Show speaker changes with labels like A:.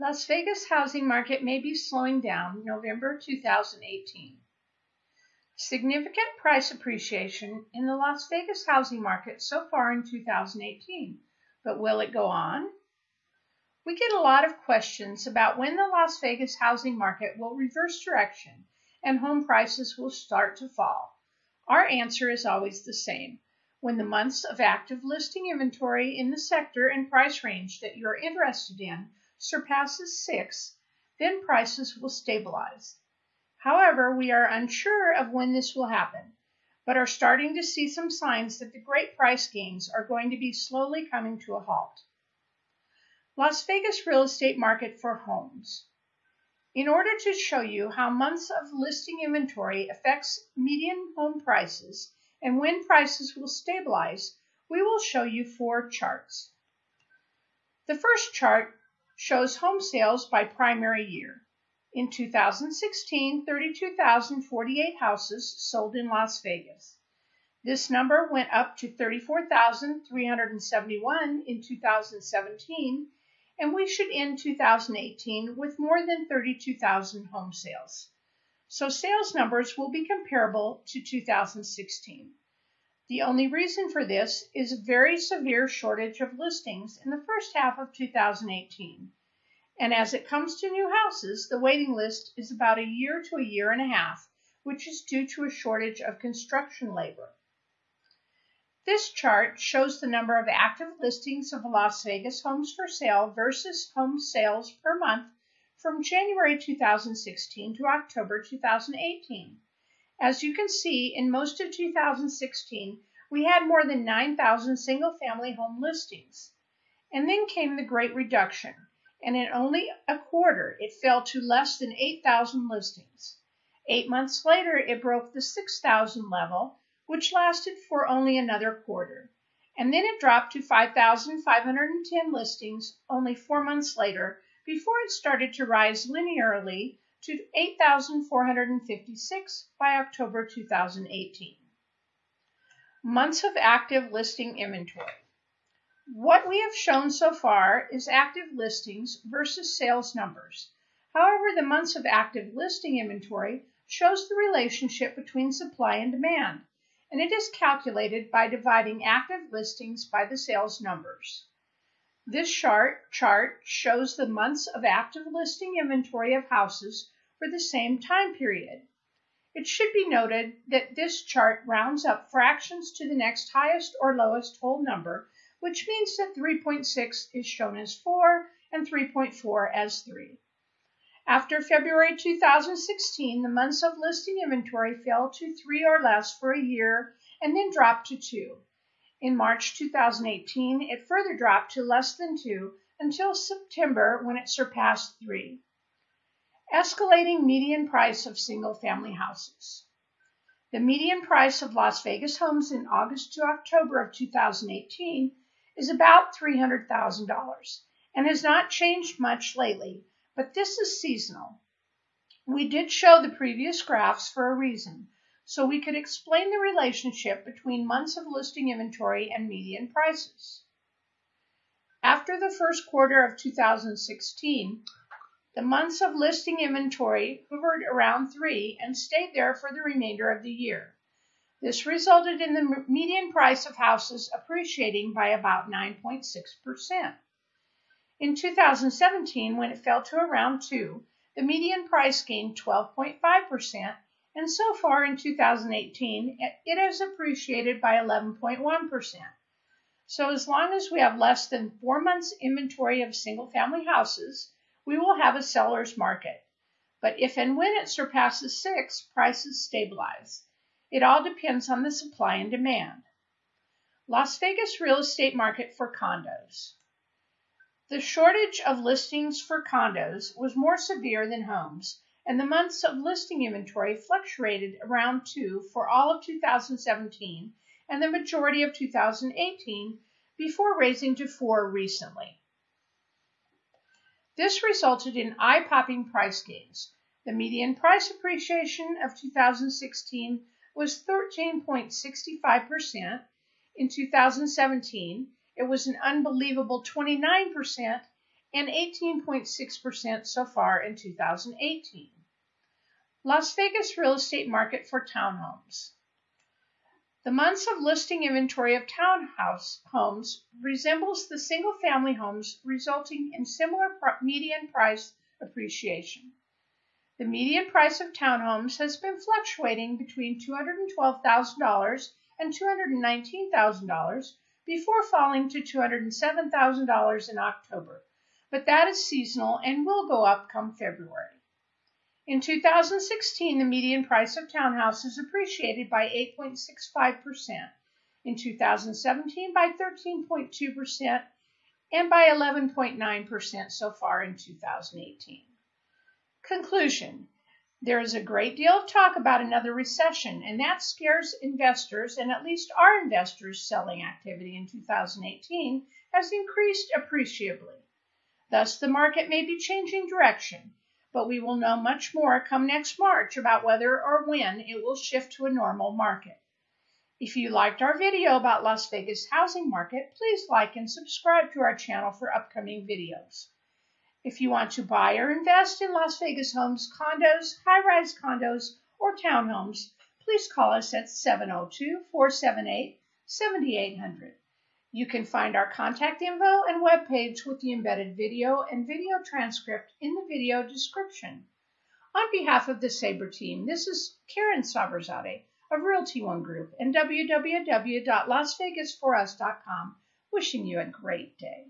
A: Las Vegas housing market may be slowing down November 2018. Significant price appreciation in the Las Vegas housing market so far in 2018, but will it go on? We get a lot of questions about when the Las Vegas housing market will reverse direction and home prices will start to fall. Our answer is always the same. When the months of active listing inventory in the sector and price range that you're interested in surpasses six, then prices will stabilize. However, we are unsure of when this will happen, but are starting to see some signs that the great price gains are going to be slowly coming to a halt. Las Vegas real estate market for homes. In order to show you how months of listing inventory affects median home prices and when prices will stabilize, we will show you four charts. The first chart shows home sales by primary year. In 2016, 32,048 houses sold in Las Vegas. This number went up to 34,371 in 2017, and we should end 2018 with more than 32,000 home sales. So sales numbers will be comparable to 2016. The only reason for this is a very severe shortage of listings in the first half of 2018. And as it comes to new houses, the waiting list is about a year to a year and a half, which is due to a shortage of construction labor. This chart shows the number of active listings of Las Vegas homes for sale versus home sales per month from January 2016 to October 2018. As you can see, in most of 2016, we had more than 9,000 single family home listings. And then came the Great Reduction, and in only a quarter it fell to less than 8,000 listings. Eight months later, it broke the 6,000 level, which lasted for only another quarter. And then it dropped to 5,510 listings only four months later before it started to rise linearly to 8,456 by October 2018. Months of active listing inventory. What we have shown so far is active listings versus sales numbers. However, the months of active listing inventory shows the relationship between supply and demand, and it is calculated by dividing active listings by the sales numbers. This chart, chart shows the months of active listing inventory of houses for the same time period. It should be noted that this chart rounds up fractions to the next highest or lowest whole number, which means that 3.6 is shown as 4 and 3.4 as 3. After February 2016, the months of listing inventory fell to 3 or less for a year and then dropped to 2. In March 2018, it further dropped to less than 2 until September when it surpassed 3. Escalating median price of single family houses. The median price of Las Vegas homes in August to October of 2018 is about $300,000 and has not changed much lately, but this is seasonal. We did show the previous graphs for a reason so we could explain the relationship between months of listing inventory and median prices. After the first quarter of 2016, the months of listing inventory hovered around three and stayed there for the remainder of the year. This resulted in the median price of houses appreciating by about 9.6%. In 2017, when it fell to around 2, the median price gained 12.5% and so far in 2018, it has appreciated by 11.1%. So as long as we have less than four months inventory of single family houses, we will have a seller's market. But if and when it surpasses six, prices stabilize. It all depends on the supply and demand. Las Vegas real estate market for condos. The shortage of listings for condos was more severe than homes and the months of listing inventory fluctuated around two for all of 2017 and the majority of 2018 before raising to four recently. This resulted in eye popping price gains. The median price appreciation of 2016 was 13.65%. In 2017, it was an unbelievable 29%, and 18.6% so far in 2018. Las Vegas real estate market for townhomes. The months of listing inventory of townhouse homes resembles the single family homes, resulting in similar median price appreciation. The median price of townhomes has been fluctuating between $212,000 and $219,000 before falling to $207,000 in October, but that is seasonal and will go up come February. In 2016, the median price of townhouses appreciated by 8.65%, in 2017 by 13.2%, and by 11.9% so far in 2018. Conclusion There is a great deal of talk about another recession, and that scares investors, and at least our investors' selling activity in 2018 has increased appreciably. Thus, the market may be changing direction, but we will know much more come next March about whether or when it will shift to a normal market. If you liked our video about Las Vegas housing market, please like and subscribe to our channel for upcoming videos. If you want to buy or invest in Las Vegas homes, condos, high rise condos, or townhomes, please call us at 702 478 7800. You can find our contact info and webpage with the embedded video and video transcript in the video description. On behalf of the Sabre team, this is Karen Saberzade of Realty One Group and www.lasvegasforus.com wishing you a great day.